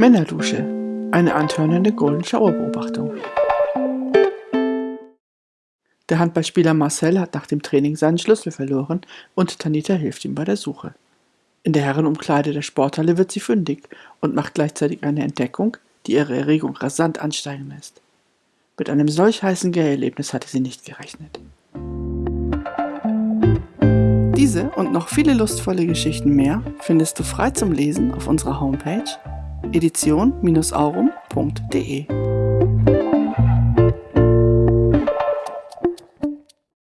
Männerdusche. Eine antörnende Golden Shower Beobachtung. Der Handballspieler Marcel hat nach dem Training seinen Schlüssel verloren und Tanita hilft ihm bei der Suche. In der Herrenumkleide der Sporthalle wird sie fündig und macht gleichzeitig eine Entdeckung, die ihre Erregung rasant ansteigen lässt. Mit einem solch heißen Gay-Erlebnis hatte sie nicht gerechnet. Diese und noch viele lustvolle Geschichten mehr findest du frei zum Lesen auf unserer Homepage edition-aurum.de.